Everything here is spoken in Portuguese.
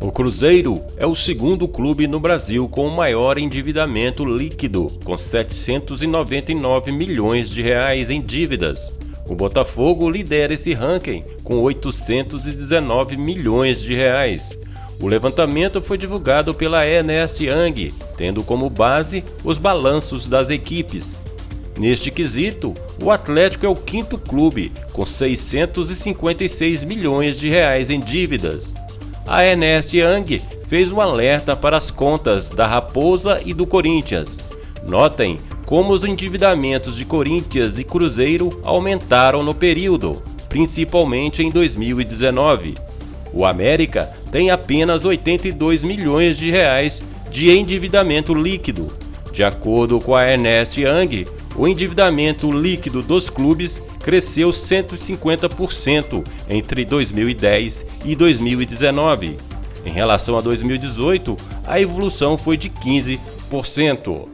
O Cruzeiro é o segundo clube no Brasil com o maior endividamento líquido, com 799 milhões de reais em dívidas. O Botafogo lidera esse ranking com 819 milhões de reais. O levantamento foi divulgado pela Ernest Young, tendo como base os balanços das equipes. Neste quesito, o Atlético é o quinto clube, com 656 milhões de reais em dívidas a Ernest Young fez um alerta para as contas da Raposa e do Corinthians. Notem como os endividamentos de Corinthians e Cruzeiro aumentaram no período, principalmente em 2019. O América tem apenas 82 milhões de reais de endividamento líquido. De acordo com a Ernest Young, o endividamento líquido dos clubes cresceu 150% entre 2010 e 2019. Em relação a 2018, a evolução foi de 15%.